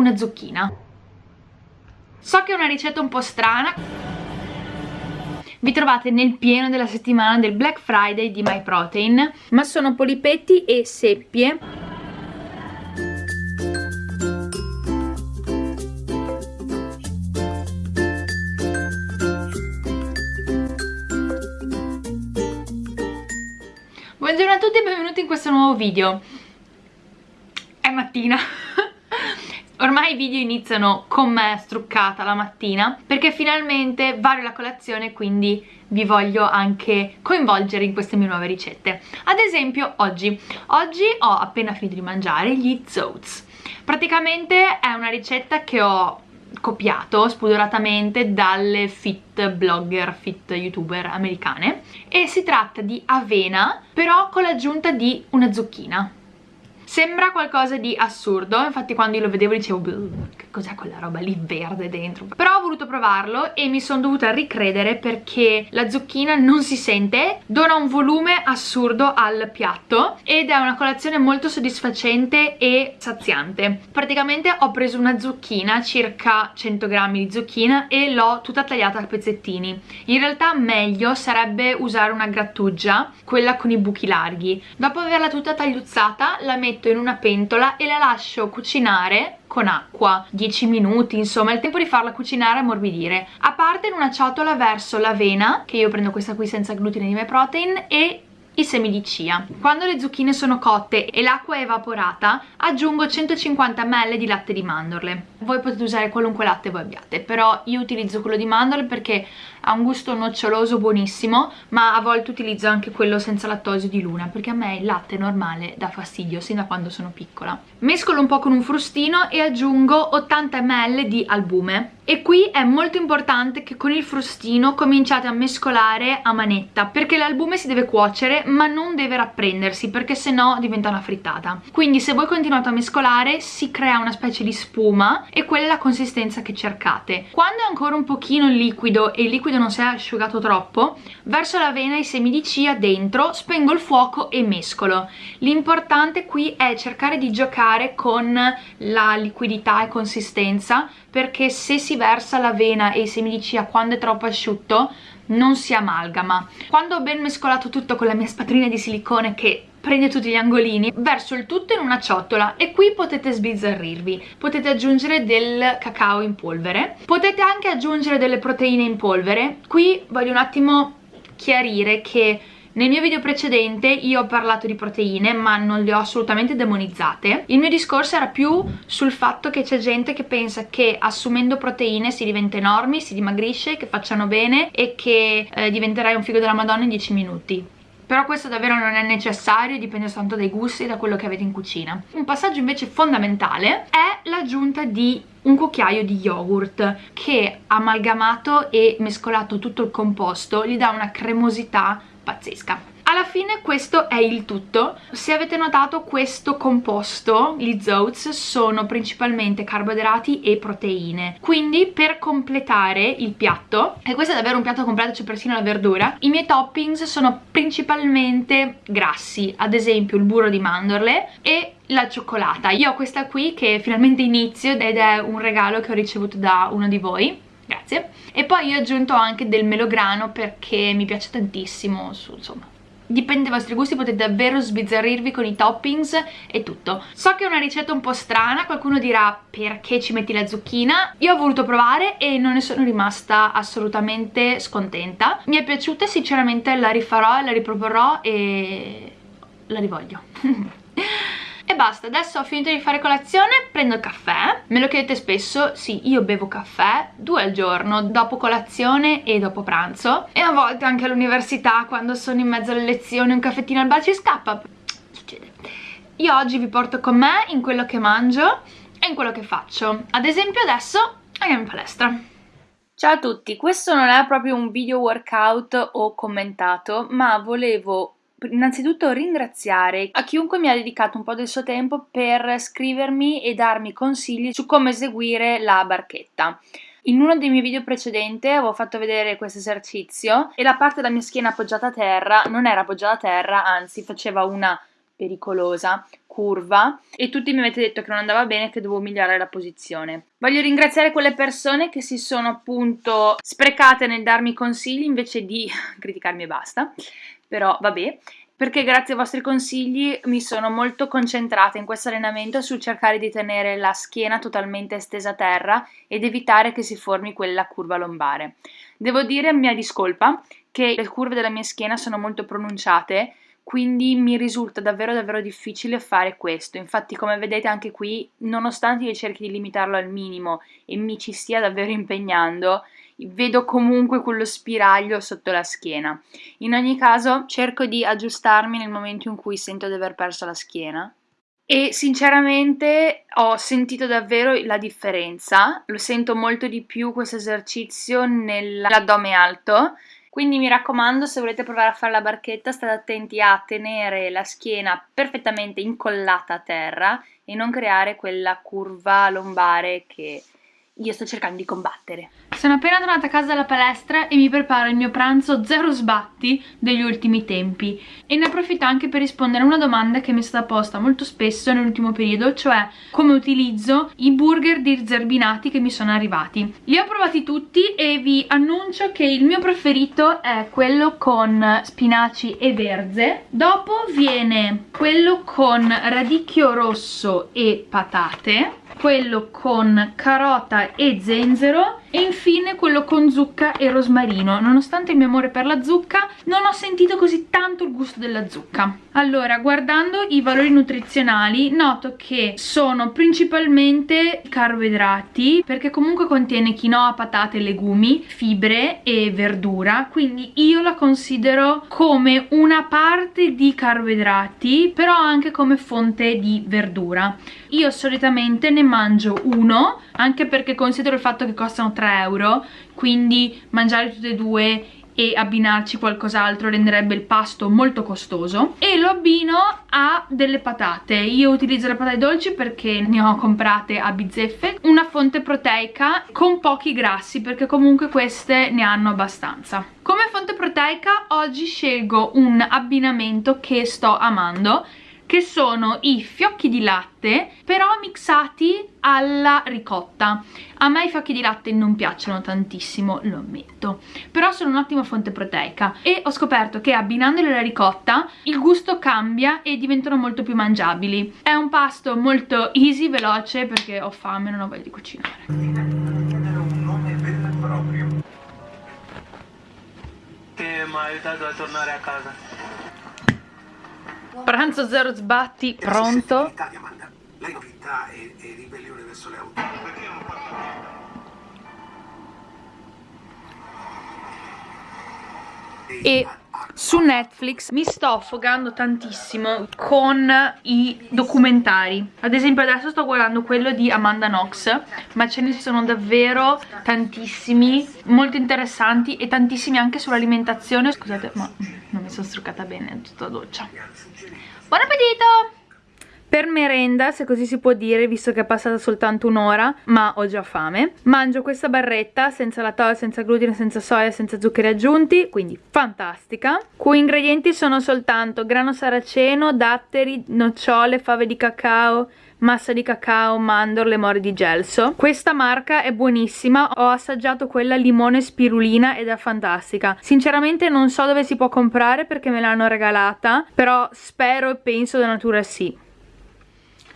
una zucchina. So che è una ricetta un po' strana, vi trovate nel pieno della settimana del Black Friday di MyProtein, ma sono polipetti e seppie. Buongiorno a tutti e benvenuti in questo nuovo video. È mattina Ormai i video iniziano con me struccata la mattina perché finalmente vario la colazione quindi vi voglio anche coinvolgere in queste mie nuove ricette. Ad esempio oggi, oggi ho appena finito di mangiare gli zoats. Praticamente è una ricetta che ho copiato spudoratamente dalle fit blogger, fit youtuber americane e si tratta di avena però con l'aggiunta di una zucchina Sembra qualcosa di assurdo, infatti quando io lo vedevo dicevo cos'è quella roba lì verde dentro? Però ho voluto provarlo e mi sono dovuta ricredere perché la zucchina non si sente, dona un volume assurdo al piatto ed è una colazione molto soddisfacente e saziante. Praticamente ho preso una zucchina, circa 100 grammi di zucchina e l'ho tutta tagliata a pezzettini. In realtà meglio sarebbe usare una grattugia, quella con i buchi larghi. Dopo averla tutta tagliuzzata la metto in una pentola e la lascio cucinare con acqua 10 minuti insomma il tempo di farla cucinare e ammorbidire a parte in una ciotola verso l'avena che io prendo questa qui senza glutine di protein e i semi di chia. Quando le zucchine sono cotte e l'acqua è evaporata aggiungo 150 ml di latte di mandorle. Voi potete usare qualunque latte voi abbiate, però io utilizzo quello di mandorle perché ha un gusto noccioloso buonissimo, ma a volte utilizzo anche quello senza lattosio di Luna, perché a me il latte normale dà fastidio, sin da quando sono piccola. Mescolo un po' con un frustino e aggiungo 80 ml di albume. E qui è molto importante che con il frustino cominciate a mescolare a manetta, perché l'albume si deve cuocere ma non deve rapprendersi, perché sennò diventa una frittata. Quindi se voi continuate a mescolare si crea una specie di spuma e quella è la consistenza che cercate. Quando è ancora un pochino liquido e il liquido non si è asciugato troppo verso l'avena e i semi di chia dentro spengo il fuoco e mescolo l'importante qui è cercare di giocare con la liquidità e consistenza perché se si versa l'avena e i semi di chia quando è troppo asciutto non si amalgama quando ho ben mescolato tutto con la mia spatolina di silicone che prende tutti gli angolini, verso il tutto in una ciotola e qui potete sbizzarrirvi. Potete aggiungere del cacao in polvere, potete anche aggiungere delle proteine in polvere. Qui voglio un attimo chiarire che nel mio video precedente io ho parlato di proteine ma non le ho assolutamente demonizzate. Il mio discorso era più sul fatto che c'è gente che pensa che assumendo proteine si diventa enormi, si dimagrisce, che facciano bene e che eh, diventerai un figo della madonna in 10 minuti però questo davvero non è necessario, dipende soltanto dai gusti e da quello che avete in cucina. Un passaggio invece fondamentale è l'aggiunta di un cucchiaio di yogurt che amalgamato e mescolato tutto il composto gli dà una cremosità pazzesca alla fine questo è il tutto. Se avete notato questo composto gli zoats sono principalmente carboidrati e proteine. Quindi per completare il piatto e questo è davvero un piatto completo c'è persino la verdura i miei toppings sono principalmente grassi ad esempio il burro di mandorle e la cioccolata. Io ho questa qui che finalmente inizio ed è un regalo che ho ricevuto da uno di voi. Grazie. E poi io ho aggiunto anche del melograno perché mi piace tantissimo su, insomma dipende dai vostri gusti, potete davvero sbizzarrirvi con i toppings e tutto. So che è una ricetta un po' strana, qualcuno dirà perché ci metti la zucchina? Io ho voluto provare e non ne sono rimasta assolutamente scontenta. Mi è piaciuta e sinceramente la rifarò e la riproporrò e la rivoglio. E basta, adesso ho finito di fare colazione, prendo il caffè. Me lo chiedete spesso, sì, io bevo caffè due al giorno, dopo colazione e dopo pranzo. E a volte anche all'università, quando sono in mezzo alle lezioni, un caffettino al bar ci scappa. Succede. Io oggi vi porto con me in quello che mangio e in quello che faccio. Ad esempio adesso andiamo in palestra. Ciao a tutti, questo non è proprio un video workout o commentato, ma volevo innanzitutto ringraziare a chiunque mi ha dedicato un po' del suo tempo per scrivermi e darmi consigli su come eseguire la barchetta. In uno dei miei video precedenti avevo fatto vedere questo esercizio e la parte della mia schiena appoggiata a terra non era appoggiata a terra, anzi faceva una pericolosa, curva e tutti mi avete detto che non andava bene, che dovevo migliorare la posizione. Voglio ringraziare quelle persone che si sono appunto sprecate nel darmi consigli invece di criticarmi e basta, però vabbè perché grazie ai vostri consigli mi sono molto concentrata in questo allenamento sul cercare di tenere la schiena totalmente stesa a terra ed evitare che si formi quella curva lombare. Devo dire, mia discolpa, che le curve della mia schiena sono molto pronunciate, quindi mi risulta davvero davvero difficile fare questo. Infatti, come vedete anche qui, nonostante io cerchi di limitarlo al minimo e mi ci stia davvero impegnando, vedo comunque quello spiraglio sotto la schiena. In ogni caso cerco di aggiustarmi nel momento in cui sento di aver perso la schiena. E sinceramente ho sentito davvero la differenza, lo sento molto di più questo esercizio nell'addome alto. Quindi mi raccomando se volete provare a fare la barchetta state attenti a tenere la schiena perfettamente incollata a terra e non creare quella curva lombare che io sto cercando di combattere. Sono appena tornata a casa dalla palestra e mi preparo il mio pranzo zero sbatti degli ultimi tempi. E ne approfitto anche per rispondere a una domanda che mi è stata posta molto spesso nell'ultimo periodo cioè come utilizzo i burger di zerbinati che mi sono arrivati. Li ho provati tutti e vi annuncio che il mio preferito è quello con spinaci e verze. Dopo viene quello con radicchio rosso e patate quello con carota e zenzero e infine quello con zucca e rosmarino. Nonostante il mio amore per la zucca non ho sentito così tanto il gusto della zucca. Allora guardando i valori nutrizionali noto che sono principalmente carboidrati perché comunque contiene quinoa, patate, legumi, fibre e verdura. Quindi io la considero come una parte di carboidrati però anche come fonte di verdura. Io solitamente ne mangio uno anche perché considero il fatto che costano 3 euro quindi mangiare tutte e due e abbinarci qualcos'altro renderebbe il pasto molto costoso. E lo abbino a delle patate. Io utilizzo le patate dolci perché ne ho comprate a bizzeffe. Una fonte proteica con pochi grassi perché comunque queste ne hanno abbastanza. Come fonte proteica oggi scelgo un abbinamento che sto amando che sono i fiocchi di latte però mixati alla ricotta. A me i fiocchi di latte non piacciono tantissimo lo ammetto però sono un'ottima fonte proteica. E ho scoperto che abbinandoli alla ricotta il gusto cambia e diventano molto più mangiabili. È un pasto molto easy, veloce perché ho fame e non ho voglia di cucinare. Mi ha aiutato a tornare a casa Pranzo zero sbatti, pronto? Lei novità e, e ribellione verso le auto. E su Netflix mi sto affogando tantissimo con i documentari. Ad esempio adesso sto guardando quello di Amanda Knox ma ce ne sono davvero tantissimi molto interessanti e tantissimi anche sull'alimentazione. Scusate ma non mi sono struccata bene tutta doccia. Buon appetito per merenda, se così si può dire, visto che è passata soltanto un'ora, ma ho già fame, mangio questa barretta senza lattosio, senza glutine, senza soia, senza zuccheri aggiunti, quindi fantastica. Cui ingredienti sono soltanto grano saraceno, datteri, nocciole, fave di cacao, massa di cacao, mandorle, more di gelso. Questa marca è buonissima, ho assaggiato quella limone spirulina ed è fantastica. Sinceramente non so dove si può comprare perché me l'hanno regalata, però spero e penso da natura sì.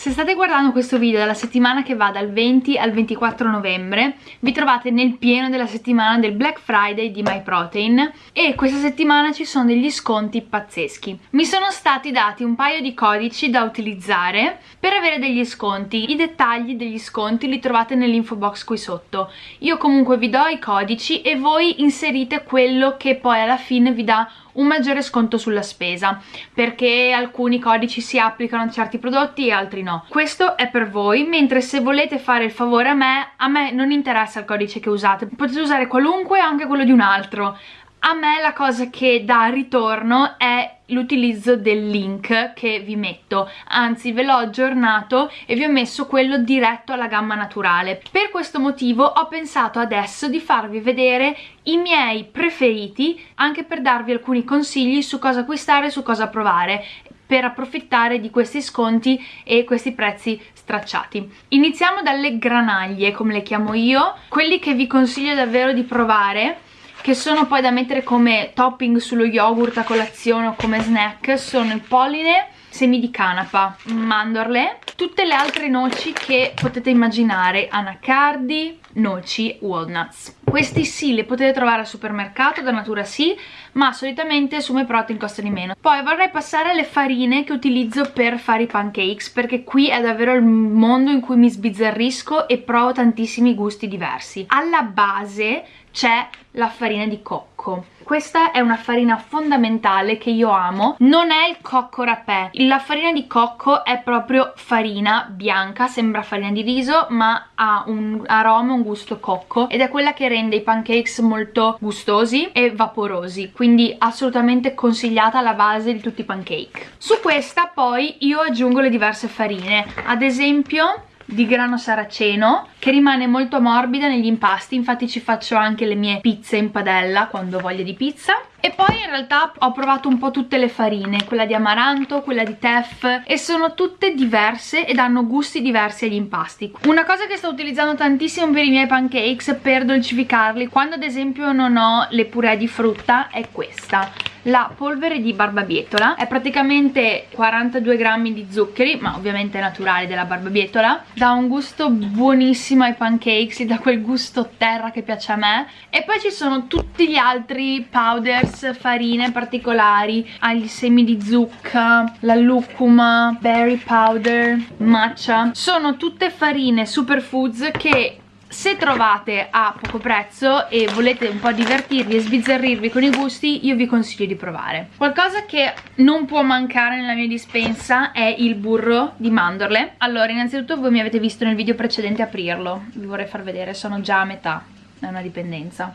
Se state guardando questo video dalla settimana che va dal 20 al 24 novembre vi trovate nel pieno della settimana del Black Friday di MyProtein e questa settimana ci sono degli sconti pazzeschi. Mi sono stati dati un paio di codici da utilizzare per avere degli sconti. I dettagli degli sconti li trovate nell'info box qui sotto. Io comunque vi do i codici e voi inserite quello che poi alla fine vi dà un maggiore sconto sulla spesa perché alcuni codici si applicano a certi prodotti e altri no. Questo è per voi mentre se volete fare il favore a me a me non interessa il codice che usate. Potete usare qualunque anche quello di un altro a me la cosa che dà ritorno è l'utilizzo del link che vi metto. Anzi ve l'ho aggiornato e vi ho messo quello diretto alla gamma naturale. Per questo motivo ho pensato adesso di farvi vedere i miei preferiti anche per darvi alcuni consigli su cosa acquistare e su cosa provare per approfittare di questi sconti e questi prezzi stracciati. Iniziamo dalle granaglie, come le chiamo io, quelli che vi consiglio davvero di provare che sono poi da mettere come topping sullo yogurt a colazione o come snack sono il polline semi di canapa, mandorle, tutte le altre noci che potete immaginare, anacardi, noci, walnuts. Questi sì, li potete trovare al supermercato, da natura sì, ma solitamente su MyProtein costa di meno. Poi vorrei passare alle farine che utilizzo per fare i pancakes, perché qui è davvero il mondo in cui mi sbizzarrisco e provo tantissimi gusti diversi. Alla base c'è la farina di cocco. Questa è una farina fondamentale che io amo. Non è il cocco rapè. La farina di cocco è proprio farina bianca sembra farina di riso ma ha un aroma un gusto cocco ed è quella che rende i pancakes molto gustosi e vaporosi quindi assolutamente consigliata alla base di tutti i pancake. Su questa poi io aggiungo le diverse farine. Ad esempio di grano saraceno che rimane molto morbida negli impasti. Infatti ci faccio anche le mie pizze in padella quando ho voglia di pizza. E poi in realtà ho provato un po' tutte le farine quella di amaranto, quella di teff e sono tutte diverse ed hanno gusti diversi agli impasti. Una cosa che sto utilizzando tantissimo per i miei pancakes per dolcificarli quando ad esempio non ho le puree di frutta è questa la polvere di barbabietola è praticamente 42 grammi di zuccheri ma ovviamente è naturale della barbabietola dà un gusto buonissimo ai pancakes dà quel gusto terra che piace a me. E poi ci sono tutti gli altri powders farine particolari agli semi di zucca la lucuma berry powder matcha. Sono tutte farine superfoods che se trovate a poco prezzo e volete un po' divertirvi e sbizzarrirvi con i gusti io vi consiglio di provare. Qualcosa che non può mancare nella mia dispensa è il burro di mandorle. Allora innanzitutto voi mi avete visto nel video precedente aprirlo. Vi vorrei far vedere sono già a metà è una dipendenza.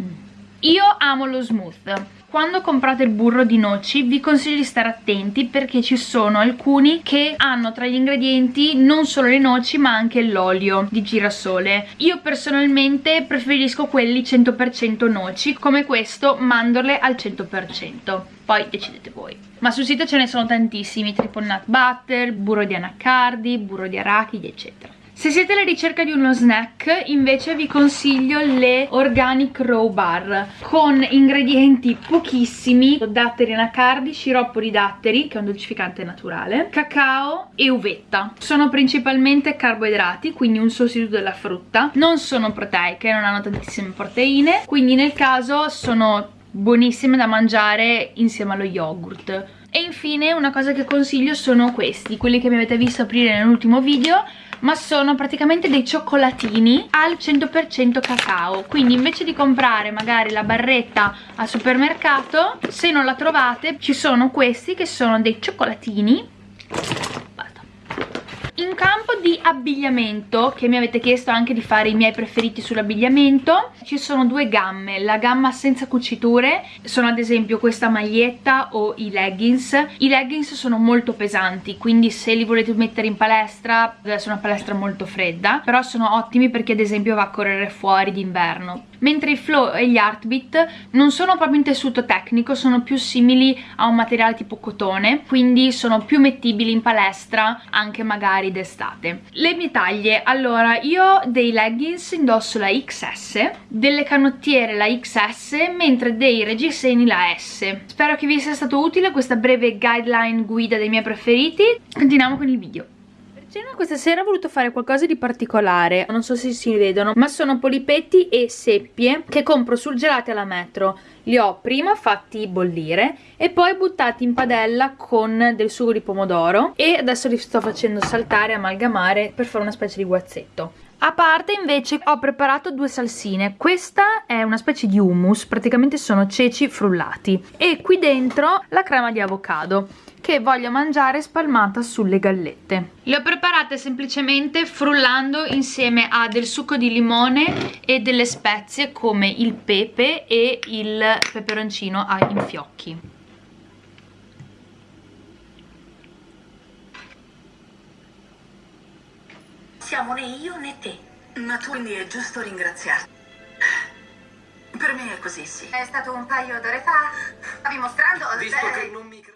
Mm. Io amo lo smooth. Quando comprate il burro di noci vi consiglio di stare attenti perché ci sono alcuni che hanno tra gli ingredienti non solo le noci ma anche l'olio di girasole. Io personalmente preferisco quelli 100% noci come questo mandorle al 100% poi decidete voi. Ma sul sito ce ne sono tantissimi triple nut butter, burro di anacardi, burro di arachidi eccetera se siete alla ricerca di uno snack invece vi consiglio le Organic Raw Bar con ingredienti pochissimi, datteri anacardi, sciroppo di datteri che è un dolcificante naturale, cacao e uvetta. Sono principalmente carboidrati, quindi un sostituto della frutta, non sono proteiche, non hanno tantissime proteine, quindi nel caso sono buonissime da mangiare insieme allo yogurt. E infine una cosa che consiglio sono questi, quelli che mi avete visto aprire nell'ultimo video ma sono praticamente dei cioccolatini al 100% cacao. Quindi invece di comprare magari la barretta al supermercato se non la trovate ci sono questi che sono dei cioccolatini in campo abbigliamento, che mi avete chiesto anche di fare i miei preferiti sull'abbigliamento, ci sono due gamme, la gamma senza cuciture, sono ad esempio questa maglietta o i leggings. I leggings sono molto pesanti, quindi se li volete mettere in palestra, adesso è una palestra molto fredda, però sono ottimi perché ad esempio va a correre fuori d'inverno mentre i flow e gli heartbeat non sono proprio in tessuto tecnico, sono più simili a un materiale tipo cotone, quindi sono più mettibili in palestra anche magari d'estate. Le mie taglie, allora io dei leggings indosso la XS, delle canottiere la XS, mentre dei reggiseni la S. Spero che vi sia stato utile questa breve guideline guida dei miei preferiti, continuiamo con il video. Cena questa sera ho voluto fare qualcosa di particolare, non so se si vedono, ma sono polipetti e seppie che compro surgelati alla metro. Li ho prima fatti bollire e poi buttati in padella con del sugo di pomodoro e adesso li sto facendo saltare, amalgamare per fare una specie di guazzetto. A parte invece ho preparato due salsine, questa è una specie di hummus, praticamente sono ceci frullati e qui dentro la crema di avocado che voglio mangiare spalmata sulle gallette. Le ho preparate semplicemente frullando insieme a del succo di limone e delle spezie come il pepe e il peperoncino a infiocchi. Siamo né io né te, ma tu quindi è giusto ringraziarti. Per me è così, sì. È stato un paio d'ore fa. Stavi mostrando... Visto che non mi...